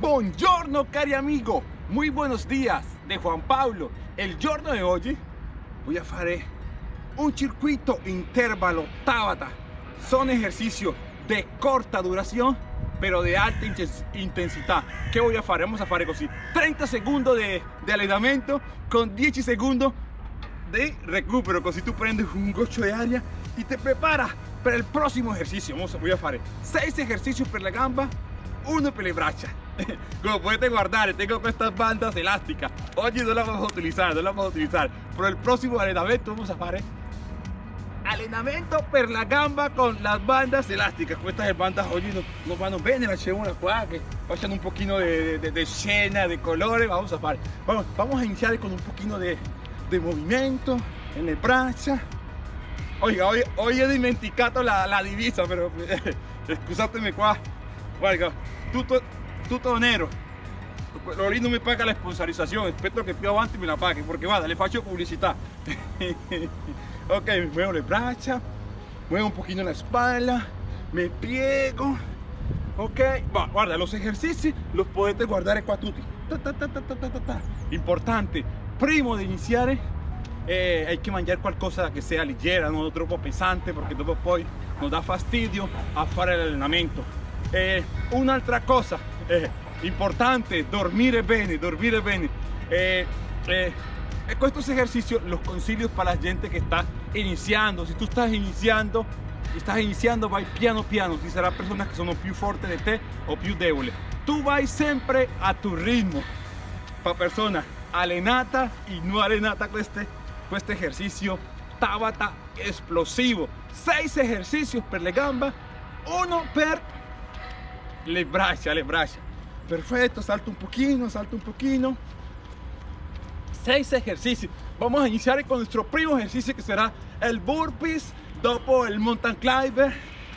Buongiorno cari amigo, muy buenos días de Juan Pablo. El giorno de hoy voy a hacer un circuito intervalo Tabata. Son ejercicios de corta duración, pero de alta intensidad. ¿Qué voy a hacer? Vamos a hacer así. 30 segundos de, de con 10 segundos de recupero. Così tú prendes un gocho de aria y te preparas para el próximo ejercicio. Vamos, voy a hacer 6 ejercicios para la gamba, uno para le braccia. Como puedes guardar, tengo estas bandas elásticas. Hoy no las vamos a utilizar, no las vamos a utilizar. Pero el próximo entrenamiento vamos a hacer allenamento per la gamba con las bandas elásticas. Estas bandas hoy no, no vanno bene, una qua que vayan un poquito de, de, de, escena, de colores. Vamos a hacer. Vamos, vamos a iniciar con un poquito de, de movimiento en el braccia. Oiga, hoy, hoy he dimenticado la, la divisa, pero scusatemi qua. Guarda, tutto, tutto nero. Lori no me paga la sponsorización, espero que più avanti me la pague, porque vada, le faccio publicidad. ok, muevo le braccia, muevo un poquito la espalda, me piego. Ok, va, guarda, los ejercicios los podete guardare qua tutti. Ta, ta, ta, Importante, primo de iniciar eh, hay que mangiare qualcosa que sea ligera, no troppo pesante, porque dopo poi nos da fastidio a fare l'allenamento. Eh, un'altra cosa eh, importante, dormire bene, dormire bene. Eh, eh, estos ejercicios los consiglio para la gente que está iniciando. Si tú estás iniciando, estás iniciando, vai piano piano. Si será personas que son più fortes de te o più débiles. Tú vas siempre a tu ritmo. Para personas alenata y no alenata con este, con este ejercicio Tabata explosivo. Seis ejercicios per le gamba, uno per le braccia, le braccia. Perfecto, salto un poquito, salto un poquito. Seis ejercicios. Vamos a iniciar con nuestro primo ejercicio que será el burpees, dopo el mountain climber,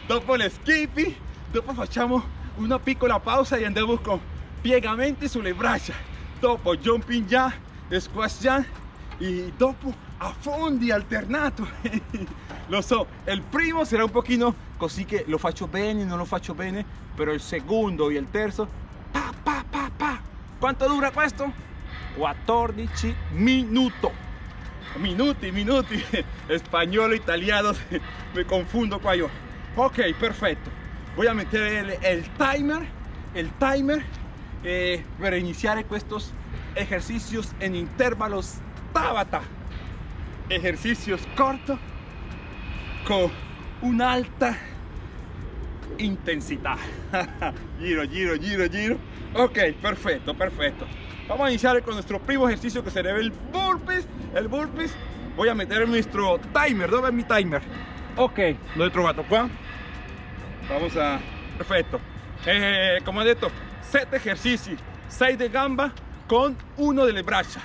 dopo el skipping, dopo facciamo una piccola pausa y andamos con piegamenti sulle braccia, dopo jumping ya, squash ya y dopo affondi alternato. lo so, el primo será un poquito così che lo faccio bene, non lo faccio bene, pero el segundo y el terzo, pa, pa, pa, pa. ¿Cuánto dura questo? 14 minutos. Minuti, minuti. Español, italiano, me confundo qua yo. Ok, perfecto. Voy a meter el, timer, el timer eh, para iniciar estos ejercicios en intervalos Tabata. Ejercicios cortos con una alta intensidad. giro, giro, giro, giro. Ok, perfecto, perfecto. Vamos a iniciar con nuestro primo ejercicio que será el burpees. El burpees. Voy a meter nuestro timer. ¿Dónde es mi timer? Ok, lo he trovado qua. Vamos a... Perfecto. Eh, como he dicho, 7 ejercicios. 6 de gamba con uno de le braccia.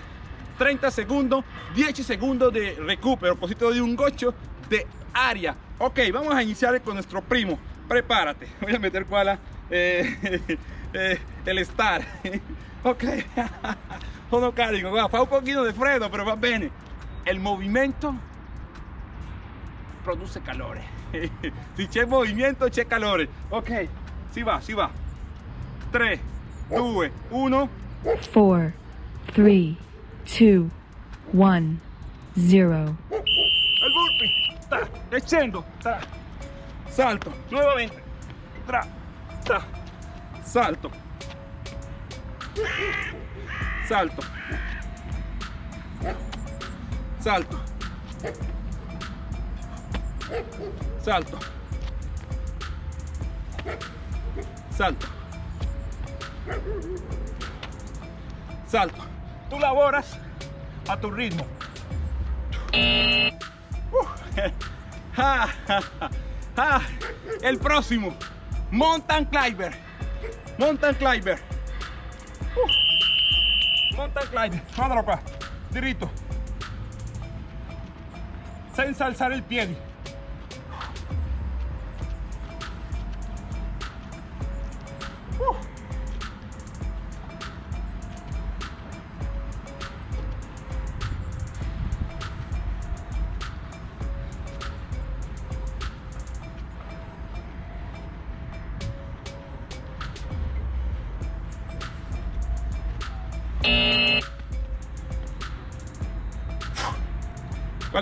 30 segundos, 10 segundos de recupero, cosito de un gocho de área. Ok, vamos a iniciar con nuestro primo. Prepárate. Voy a meter cuál eh, eh, el star. ok. no carico, fa un poquito de freddo, pero va bene. El movimiento produce calores. si c'è movimiento, c'è calore. Ok, si va, si va. 3, 2, 1. 4, 3, 2, 1, 0. El burpee. Salto. Nuevamente. Tra. Ta. Salto. Salto. Salto. Salto. Salto. Salto. Tú laboras a tu ritmo. el próximo. Mountain Climber. Mountain Climber. Mountain Climber. Mándalo acá. Dirito. Sin alzar el pie.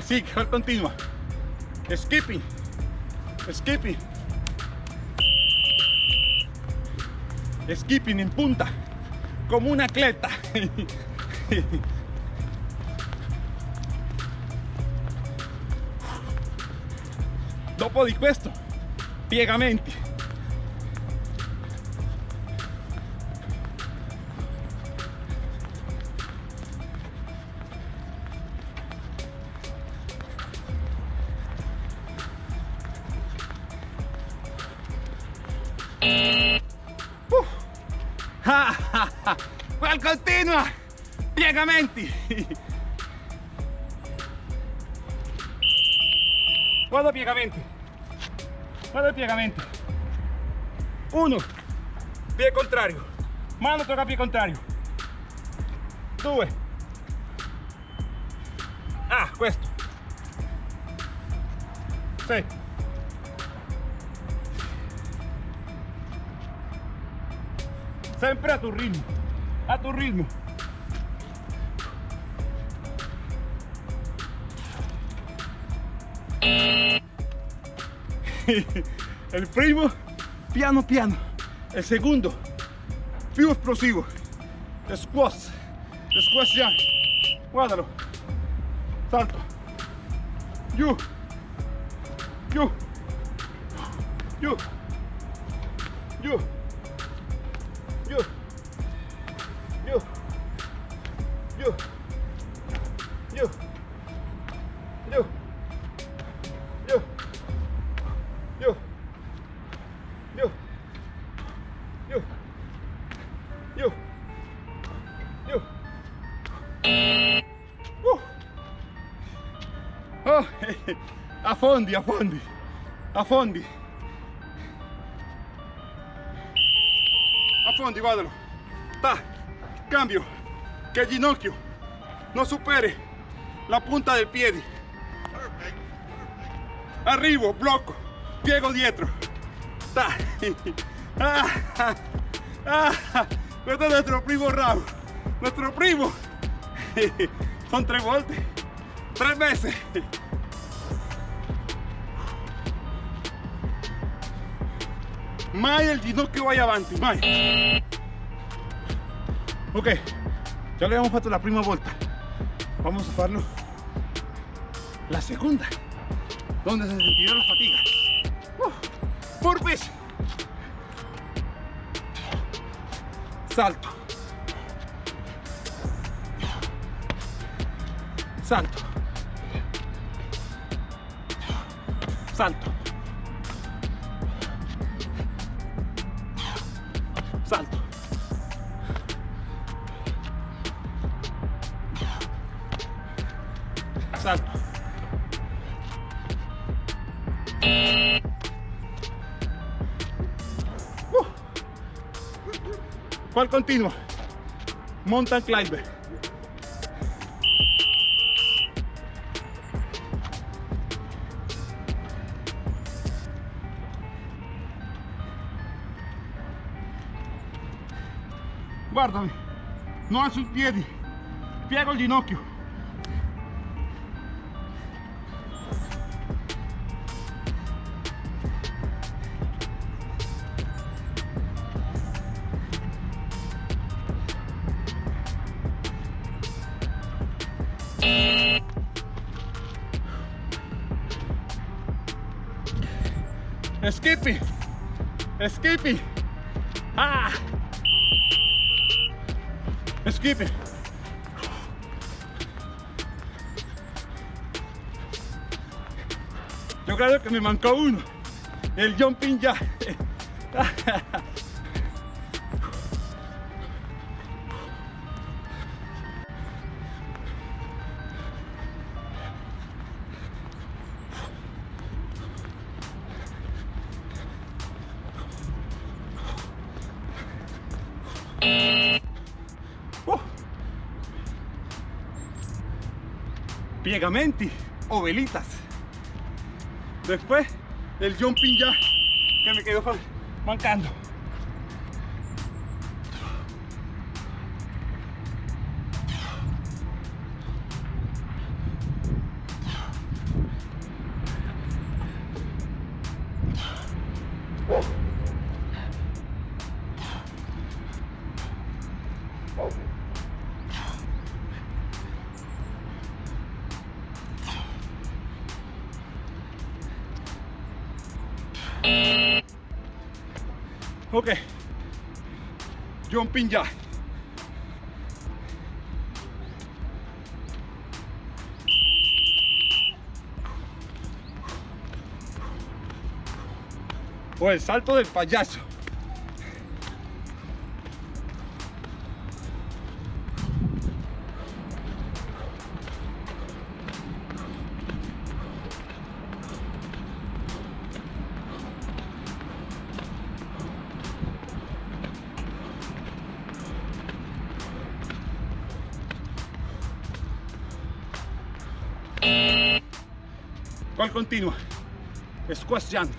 ¿Cuál continúa? Skipping. Skipping. Skipping en punta. Como un atleta. Dopo di questo, piegamenti. Piegamenti. Guarda piegamenti. Guarda piegamenti. Uno. Pie contrario. Mano tocca pie contrario. Due. Ah, questo. Sei. Sempre a tu ritmo. A tu ritmo. El primo, piano piano. El segundo, più explosivo. Squash. Squash ya. Guárdalo. Salto. You. You. You. You. Oh, a fondi, a fondi. A fondi. A fondi, guardalo. Ta. Cambio. Que el ginocchio no supere la punta del piede. Arrivo, blocco, piego dietro. Ta. Ah, ah, ah. Questo è nuestro primo round. Nuestro primo. Son tres volte. Tres veces. Mai el ginocchio vaya avanti, mai. Ok, ya le abbiamo fatto la prima volta. Vamos a farlo la segunda, donde se sentirá la fatiga. Uh, burpees. Salto. Salto. Salto. Salto. Salto. Uh. ¿Cuál continua? Mountain climber. Guardami, non alzo i piedi, piego il ginocchio. Skippy, Skippy, ah, Yo creo que me mancó uno, el jumping ya. Piegamenti o velitas. Después el jumping ya que me quedó mancando. Ok. Jumping ya. O el salto del payaso. ¿Cuál continua? Squash jump.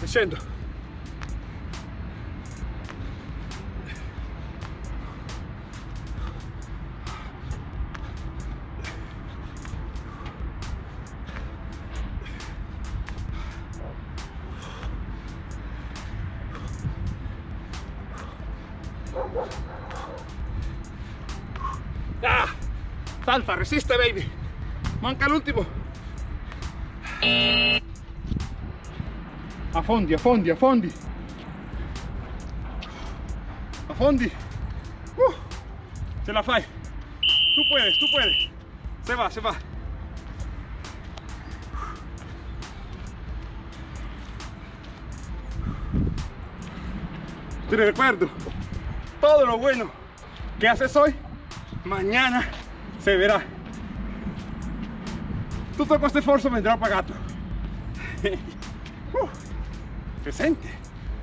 Descendo. Ah, resiste, baby. Manca el último. A fondi, a fondi, a fondi. A fondi. Uh, se la fai. Tú puedes, tú puedes. Se va, se va. Te recuerdo, todo lo bueno que haces hoy, mañana se verá. Tutto questo sforzo vendrà pagato. Uh, se sente,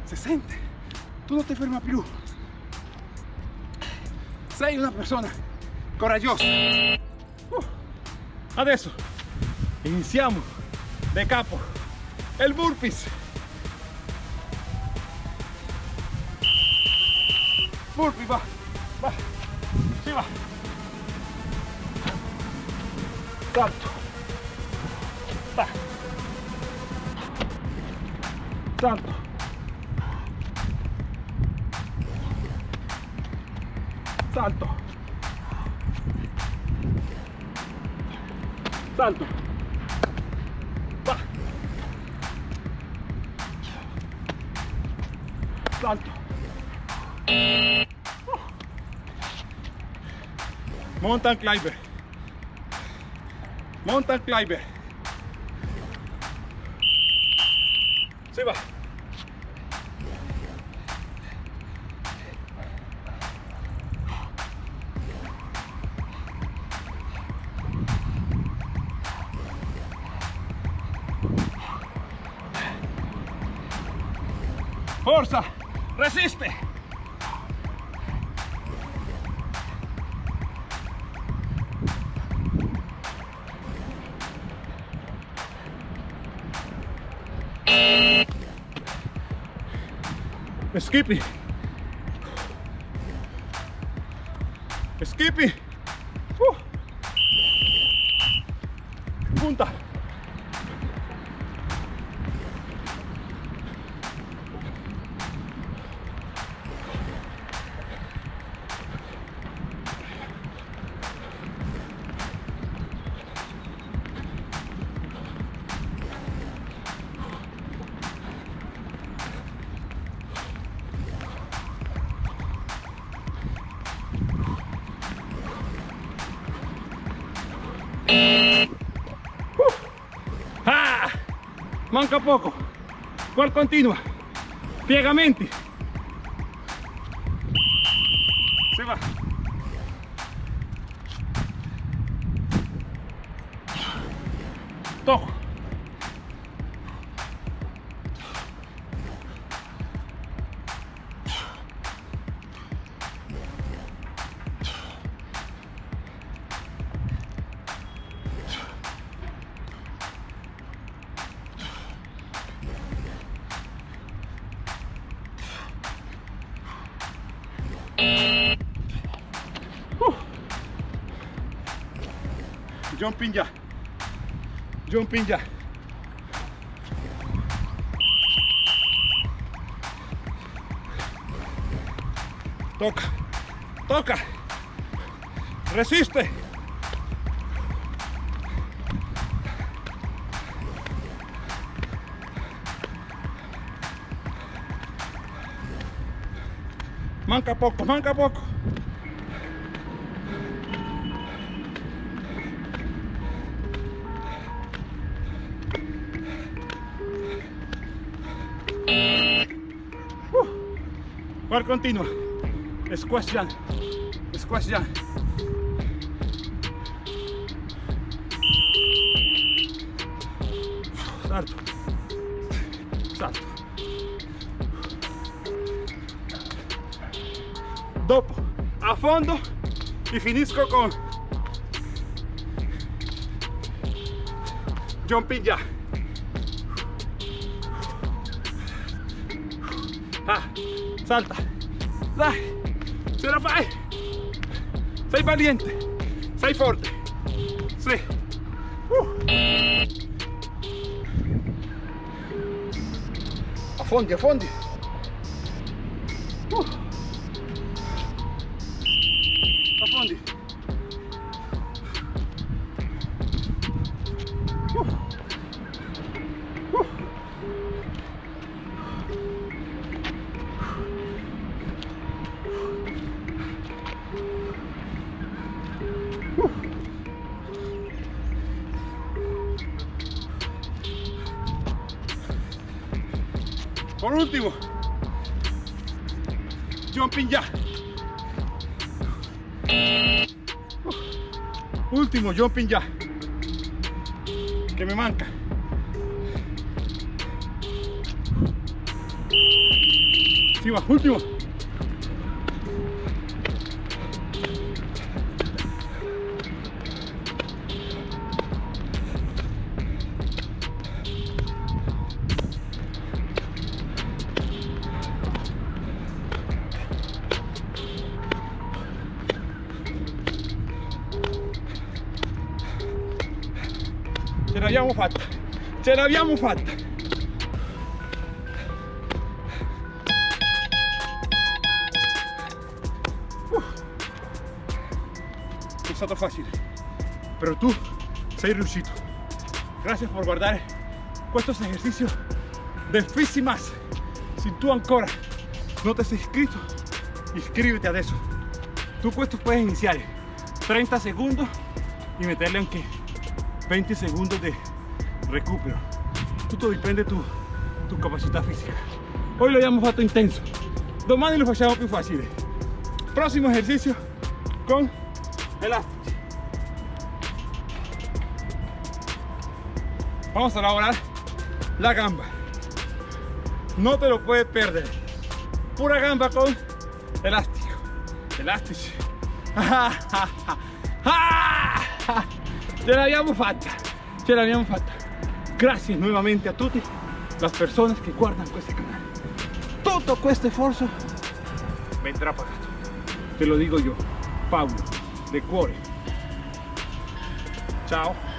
se sente. Tu non ti ferma più. Sei una persona coraggiosa. Uh, adesso iniziamo da capo. Il burpees. Burpee, va, va, si va. Salto. Va. Salto. Salto. Salto. Va. Salto. Mountain climber. Mountain climber. Se va. Skippy. Skippy. Uh. Ah, manca poco. ¿Cuál continua? Piegamenti. Jumping ya. Jumping ya. Toca. Toca. Resiste. Manca poco, manca poco. Continua? Squash jump. Squash jump. Salto. Salto. Dopo, a fondo y finisco con jumping jack. Ah, salta. Dai, ce la fai. Sei valiente, sei forte. Sì. Uh. Affondi, affondi. Uh. Jumping ya. Último, jumping ya. Que me manca. Sí, va, último. Ce l'abbiamo fatta. Uh. È stato facile, però tu sei riuscito. Grazie per guardare questo esercizio bellísimas. Si tu ancora no te has inscrito, iscríbete adesso. Tú questo puedes iniciar 30 segundos y meterle anche 20 segundos de recupero. Tutto dipende tu, tu capacità fisica. Hoy lo abbiamo fatto intenso, domani lo facciamo più facile. Próximo ejercicio con elástico. Vamos a elaborar la gamba. No te lo puedes perder. Pura gamba con elástico. Elástico. Ce l'abbiamo fatta, ce l'abbiamo. Grazie nuovamente a tutti le persone che guardano questo canale. Tutto questo sforzo vendrà pagato. Te lo dico io, Paolo, de cuore. Ciao.